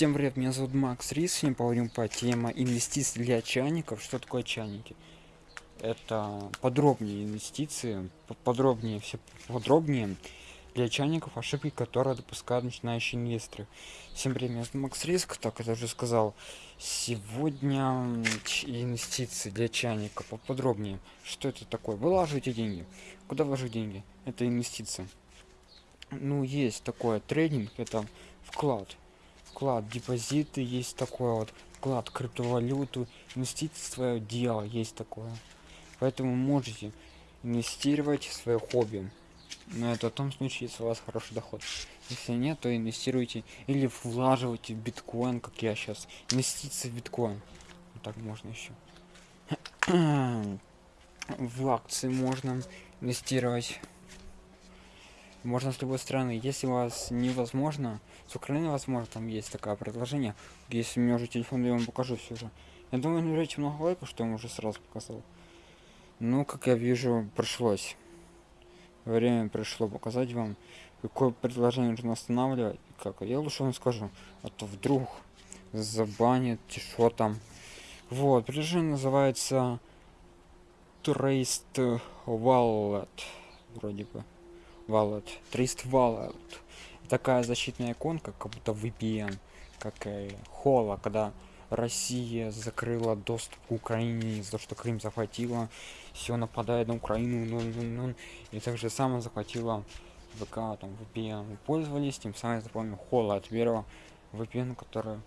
Всем привет, меня зовут Макс Рис, сегодня поговорим по теме инвестиций для чайников. Что такое чайники? Это подробнее инвестиции, подробнее, все подробнее для чайников, ошибки, которые допускают начинающие инвесторы. Всем привет, меня зовут Макс Риск, так я уже сказал. Сегодня инвестиции для чайника поподробнее. Что это такое? Вылаживайте деньги. Куда вложить деньги? Это инвестиции. Ну, есть такое трейдинг, это вклад вклад депозиты есть такое вот вклад криптовалюту инвестиции свое дело есть такое. Поэтому можете инвестировать в свое хобби. Но это в том случае если у вас хороший доход. Если нет то инвестируйте или влаживайте в биткоин как я сейчас инвестиции в биткоин. Вот так можно еще в акции можно инвестировать можно с любой страны если у вас невозможно с украины возможно там есть такое предложение. Если у меня уже телефон я вам покажу все же. Я думаю наберете много лайков что я уже сразу показал. Ну как я вижу пришлось. Время пришло показать вам какое предложение нужно останавливать. Как я лучше вам скажу а то вдруг забанит что там. Вот предложение называется Traced Wallet вроде бы Wallet, Trist Wallet. Такая защитная иконка, как будто VPN, как и Хола, когда Россия закрыла доступ к Украине из-за того, что Крым захватила, все нападает на Украину, ну, ну, ну, и также самое захватила ВК, там, VPN. Пользовались, тем самым я запомнил Хола от первого VPN, который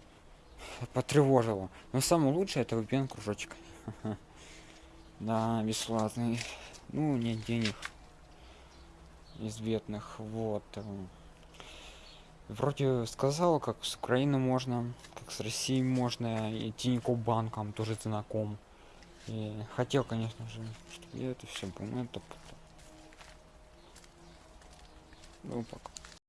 потревожила. Но самое лучшее это VPN кружочек. Да, бесплатный. Ну, нет денег из бедных вот эм. вроде сказал как с украины можно как с россией можно и тинькофф банком тоже знаком и хотел конечно же чтобы я это все понял ну пока